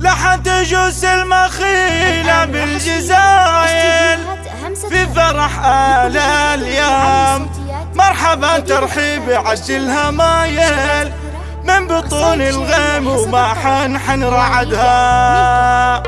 لحن تجوس المخيلة بالجزايل في فرح آل اليوم. مرحبا ترحيب عجل مايل من بطون الغيم وما حنحن رعدها.